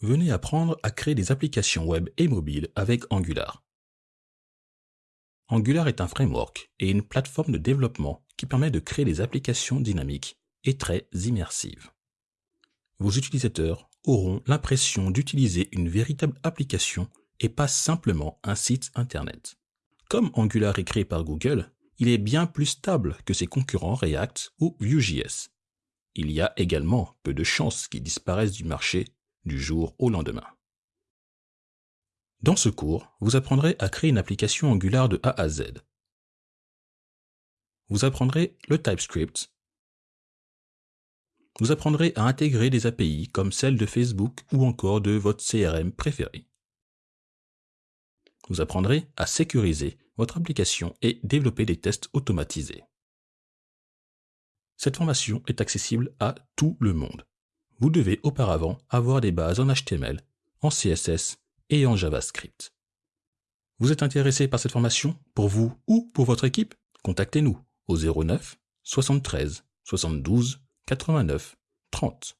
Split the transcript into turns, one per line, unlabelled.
venez apprendre à créer des applications web et mobiles avec Angular. Angular est un framework et une plateforme de développement qui permet de créer des applications dynamiques et très immersives. Vos utilisateurs auront l'impression d'utiliser une véritable application et pas simplement un site internet. Comme Angular est créé par Google, il est bien plus stable que ses concurrents React ou Vue.js. Il y a également peu de chances qu'il disparaisse du marché du jour au lendemain. Dans ce cours, vous apprendrez à créer une application Angular de A à Z. Vous apprendrez le TypeScript. Vous apprendrez à intégrer des API comme celle de Facebook ou encore de votre CRM préféré. Vous apprendrez à sécuriser votre application et développer des tests automatisés. Cette formation est accessible à tout le monde. Vous devez auparavant avoir des bases en HTML, en CSS et en JavaScript. Vous êtes intéressé par cette formation? Pour vous ou pour votre équipe? Contactez-nous au 09 73 72 89 30.